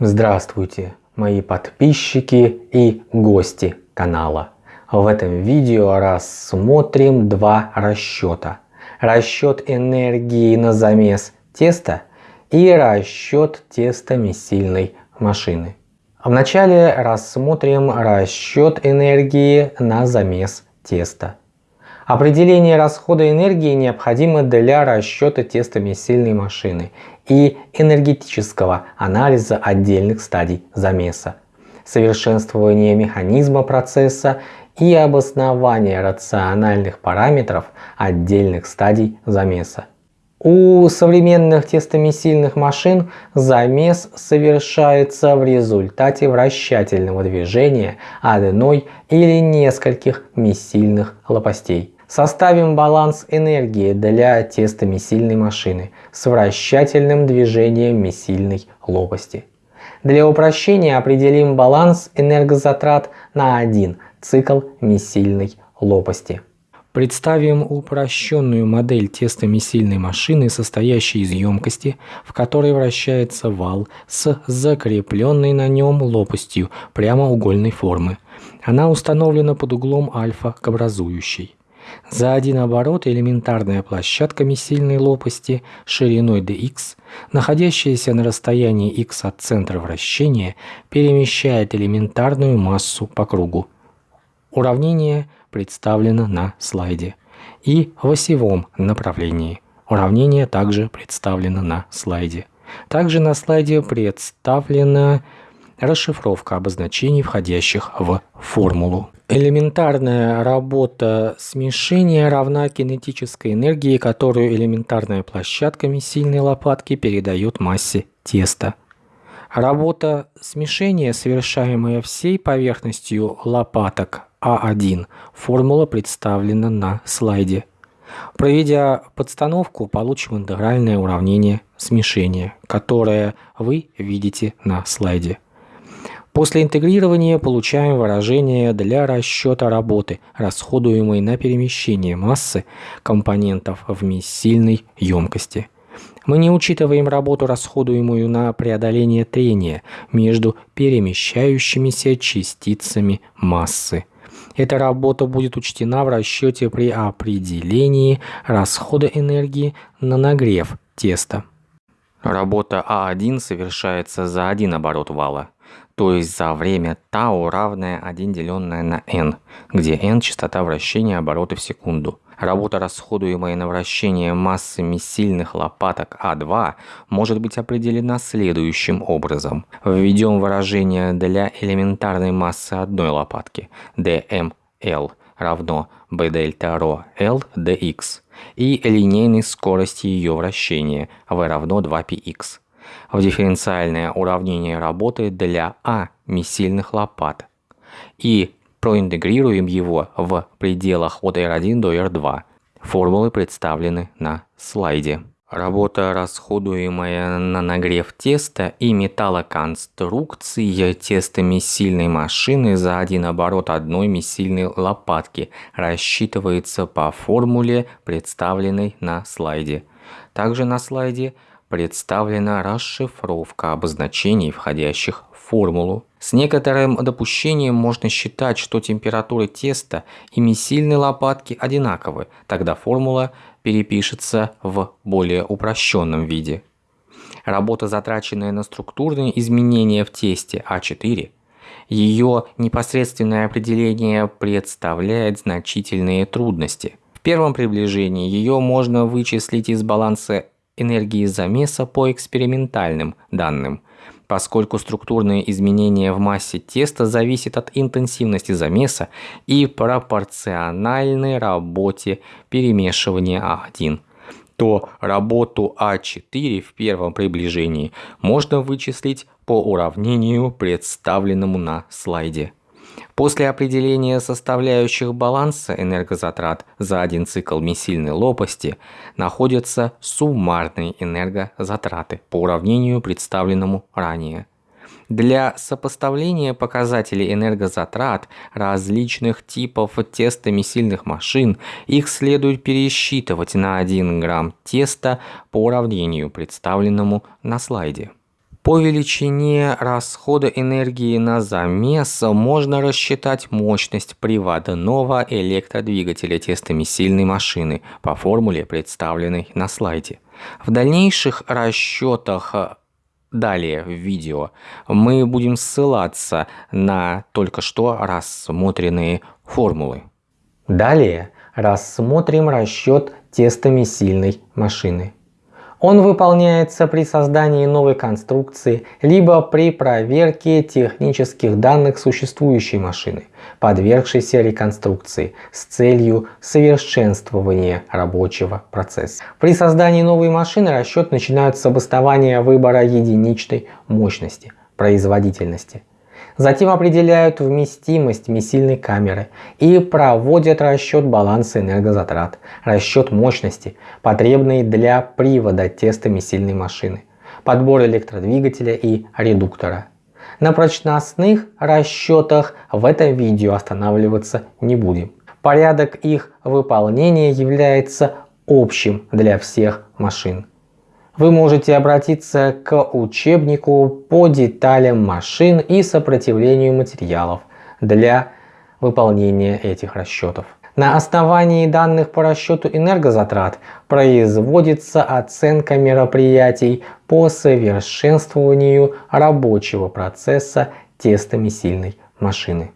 Здравствуйте, мои подписчики и гости канала. В этом видео рассмотрим два расчета. Расчет энергии на замес теста и расчет тестомесильной машины. Вначале рассмотрим расчет энергии на замес теста. Определение расхода энергии необходимо для расчета тестомесильной машины и энергетического анализа отдельных стадий замеса, совершенствования механизма процесса и обоснования рациональных параметров отдельных стадий замеса. У современных тестомесильных машин замес совершается в результате вращательного движения одной или нескольких месильных лопастей. Составим баланс энергии для тестомесильной машины с вращательным движением месильной лопасти. Для упрощения определим баланс энергозатрат на один цикл месильной лопасти. Представим упрощенную модель тестомесильной машины, состоящей из емкости, в которой вращается вал с закрепленной на нем лопастью прямоугольной формы. Она установлена под углом альфа к образующей. За один оборот элементарная площадка месильной лопасти шириной dx, находящаяся на расстоянии x от центра вращения, перемещает элементарную массу по кругу. Уравнение представлено на слайде. И в осевом направлении. Уравнение также представлено на слайде. Также на слайде представлена расшифровка обозначений, входящих в формулу. Элементарная работа смешения равна кинетической энергии, которую элементарная площадка сильной лопатки передает массе теста. Работа смешения, совершаемая всей поверхностью лопаток А1, формула представлена на слайде. Проведя подстановку, получим интегральное уравнение смешения, которое вы видите на слайде. После интегрирования получаем выражение для расчета работы, расходуемой на перемещение массы компонентов в месильной емкости. Мы не учитываем работу, расходуемую на преодоление трения между перемещающимися частицами массы. Эта работа будет учтена в расчете при определении расхода энергии на нагрев теста. Работа А1 совершается за один оборот вала то есть за время тау равное 1 деленное на n, где n частота вращения обороты в секунду. Работа, расходуемая на вращение массы месильных лопаток А2, может быть определена следующим образом. Введем выражение для элементарной массы одной лопатки dml равно b дельта ρ l dx и линейной скорости ее вращения v равно 2px в дифференциальное уравнение работы для А месильных лопат и проинтегрируем его в пределах от R1 до R2. Формулы представлены на слайде. Работа, расходуемая на нагрев теста и металлоконструкции тестомесильной машины за один оборот одной месильной лопатки рассчитывается по формуле, представленной на слайде. Также на слайде представлена расшифровка обозначений, входящих в формулу. С некоторым допущением можно считать, что температура теста и месильной лопатки одинаковы, тогда формула перепишется в более упрощенном виде. Работа, затраченная на структурные изменения в тесте А4, ее непосредственное определение представляет значительные трудности. В первом приближении ее можно вычислить из баланса энергии замеса по экспериментальным данным, поскольку структурные изменения в массе теста зависят от интенсивности замеса и пропорциональной работе перемешивания А1 то работу А4 в первом приближении можно вычислить по уравнению, представленному на слайде. После определения составляющих баланса энергозатрат за один цикл месильной лопасти находятся суммарные энергозатраты по уравнению, представленному ранее. Для сопоставления показателей энергозатрат различных типов тестомесильных машин их следует пересчитывать на 1 грамм теста по уравнению, представленному на слайде. По величине расхода энергии на замес можно рассчитать мощность приводного электродвигателя тестомесильной машины по формуле, представленной на слайде. В дальнейших расчетах далее в видео мы будем ссылаться на только что рассмотренные формулы. Далее рассмотрим расчет тестомесильной машины. Он выполняется при создании новой конструкции, либо при проверке технических данных существующей машины, подвергшейся реконструкции с целью совершенствования рабочего процесса. При создании новой машины расчет начинают с обоснования выбора единичной мощности, производительности – Затем определяют вместимость месильной камеры и проводят расчет баланса энергозатрат, расчет мощности, потребной для привода тестомесильной машины, подбор электродвигателя и редуктора. На прочностных расчетах в этом видео останавливаться не будем. Порядок их выполнения является общим для всех машин вы можете обратиться к учебнику по деталям машин и сопротивлению материалов для выполнения этих расчетов. На основании данных по расчету энергозатрат производится оценка мероприятий по совершенствованию рабочего процесса тестомесильной машины.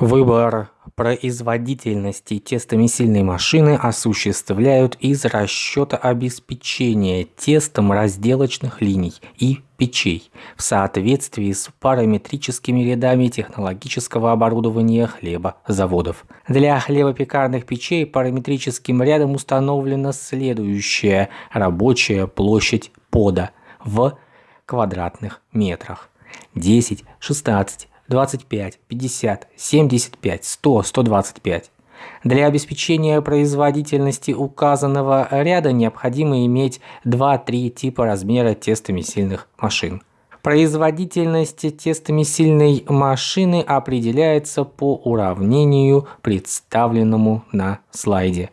Выбор производительности тестомесильной машины осуществляют из расчета обеспечения тестом разделочных линий и печей в соответствии с параметрическими рядами технологического оборудования хлебозаводов. Для хлебопекарных печей параметрическим рядом установлена следующая рабочая площадь пода в квадратных метрах 10, 16, 25, 50, 75, 100, 125. Для обеспечения производительности указанного ряда необходимо иметь 2-3 типа размера тестомесильных машин. Производительность тестомесильной машины определяется по уравнению, представленному на слайде.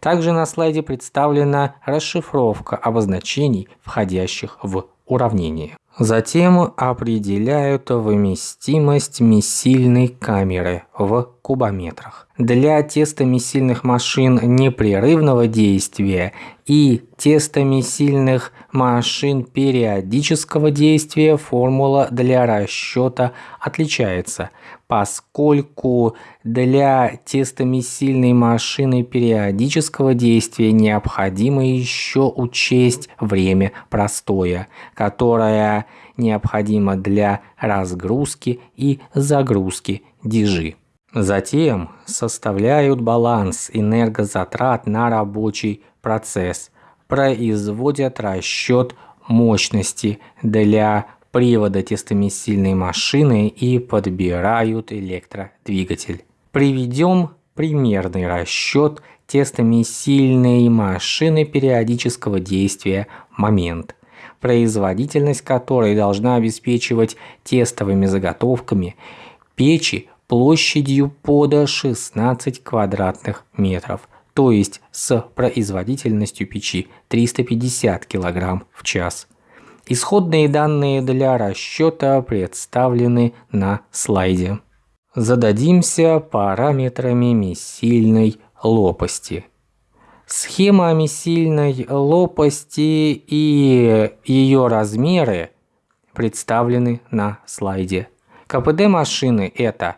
Также на слайде представлена расшифровка обозначений, входящих в уравнение. Затем определяют вместимость месильной камеры в кубометрах. Для тестомесильных машин непрерывного действия и тестомесильных машин периодического действия формула для расчета отличается, поскольку для тестомесильной машины периодического действия необходимо еще учесть время простоя, которое необходимо для разгрузки и загрузки дижи. Затем составляют баланс энергозатрат на рабочий процесс, производят расчет мощности для привода тестомесильной машины и подбирают электродвигатель. Приведем примерный расчет тестомесильной машины периодического действия момент, производительность которой должна обеспечивать тестовыми заготовками печи площадью пода 16 квадратных метров, то есть с производительностью печи 350 кг в час. Исходные данные для расчета представлены на слайде. Зададимся параметрами месильной лопасти. Схема месильной лопасти и ее размеры представлены на слайде. КПД машины это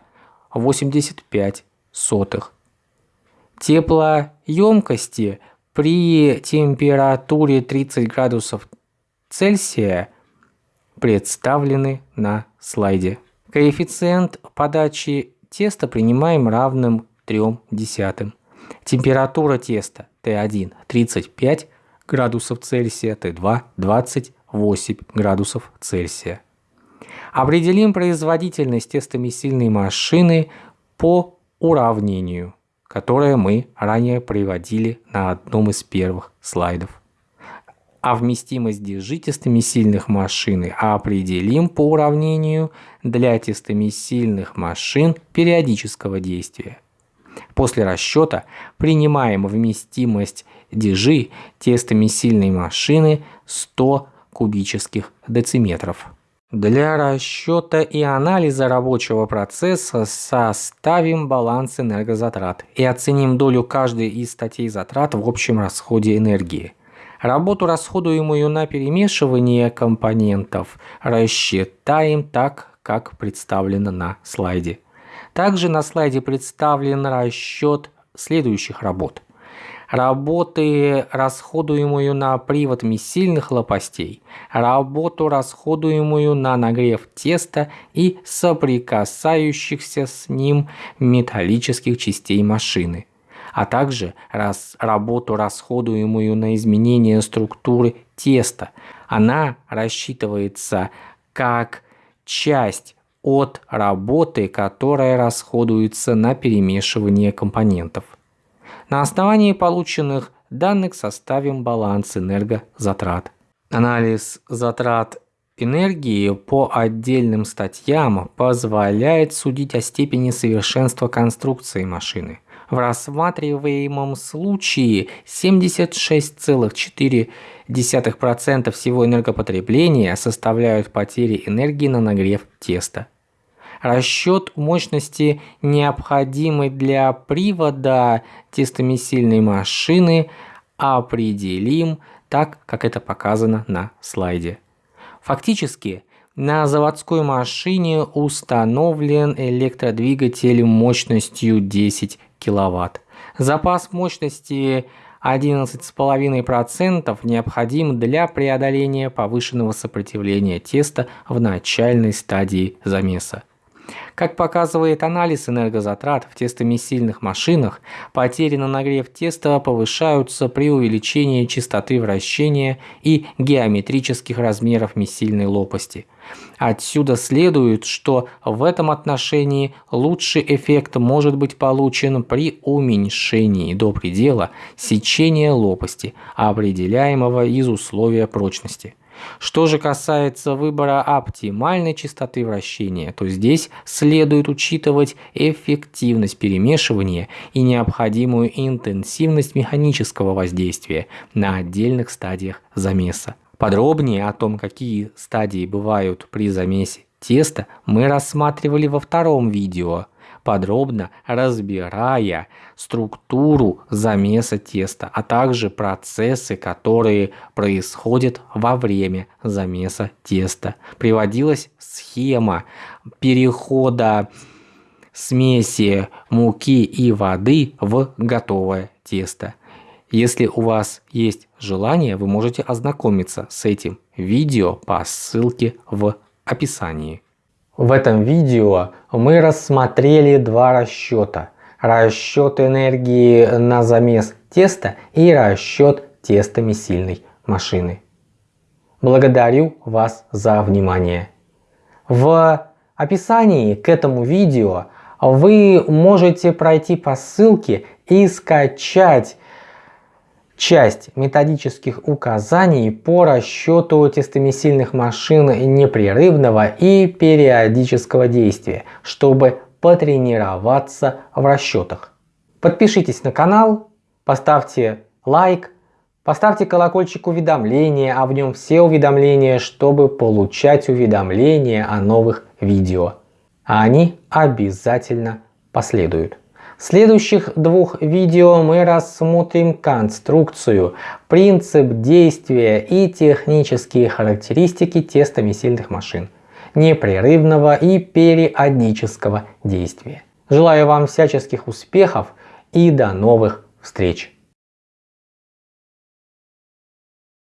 85 сотых. Теплоемкости при температуре 30 градусов Цельсия представлены на слайде. Коэффициент подачи теста принимаем равным 3 десятым. Температура теста Т1 35 градусов Цельсия, Т2 28 градусов Цельсия. Определим производительность тестомесильной машины по уравнению, которое мы ранее приводили на одном из первых слайдов. А вместимость дежи тестомесильных машины определим по уравнению для тестомесильных машин периодического действия. После расчета принимаем вместимость дежи тестомесильной машины 100 кубических дециметров. Для расчета и анализа рабочего процесса составим баланс энергозатрат и оценим долю каждой из статей затрат в общем расходе энергии. Работу, расходуемую на перемешивание компонентов, рассчитаем так, как представлено на слайде. Также на слайде представлен расчет следующих работ работы, расходуемую на привод сильных лопастей, работу, расходуемую на нагрев теста и соприкасающихся с ним металлических частей машины, а также раз, работу, расходуемую на изменение структуры теста. Она рассчитывается как часть от работы, которая расходуется на перемешивание компонентов. На основании полученных данных составим баланс энергозатрат. Анализ затрат энергии по отдельным статьям позволяет судить о степени совершенства конструкции машины. В рассматриваемом случае 76,4% всего энергопотребления составляют потери энергии на нагрев теста. Расчет мощности, необходимой для привода тестомесильной машины, определим так, как это показано на слайде. Фактически, на заводской машине установлен электродвигатель мощностью 10 кВт. Запас мощности 11,5% необходим для преодоления повышенного сопротивления теста в начальной стадии замеса. Как показывает анализ энергозатрат в тестомесильных машинах, потери на нагрев теста повышаются при увеличении частоты вращения и геометрических размеров месильной лопасти. Отсюда следует, что в этом отношении лучший эффект может быть получен при уменьшении до предела сечения лопасти, определяемого из условия прочности. Что же касается выбора оптимальной частоты вращения, то здесь следует учитывать эффективность перемешивания и необходимую интенсивность механического воздействия на отдельных стадиях замеса. Подробнее о том, какие стадии бывают при замесе теста, мы рассматривали во втором видео – подробно разбирая структуру замеса теста, а также процессы, которые происходят во время замеса теста. Приводилась схема перехода смеси муки и воды в готовое тесто. Если у вас есть желание, вы можете ознакомиться с этим видео по ссылке в описании. В этом видео мы рассмотрели два расчета. Расчет энергии на замес теста и расчет тестомесильной машины. Благодарю вас за внимание. В описании к этому видео вы можете пройти по ссылке и скачать часть методических указаний по расчету тестомесильных машин непрерывного и периодического действия, чтобы потренироваться в расчетах. Подпишитесь на канал, поставьте лайк, поставьте колокольчик уведомления, а в нем все уведомления, чтобы получать уведомления о новых видео. А они обязательно последуют. В следующих двух видео мы рассмотрим конструкцию, принцип действия и технические характеристики тестомесильных машин, непрерывного и периодического действия. Желаю вам всяческих успехов и до новых встреч!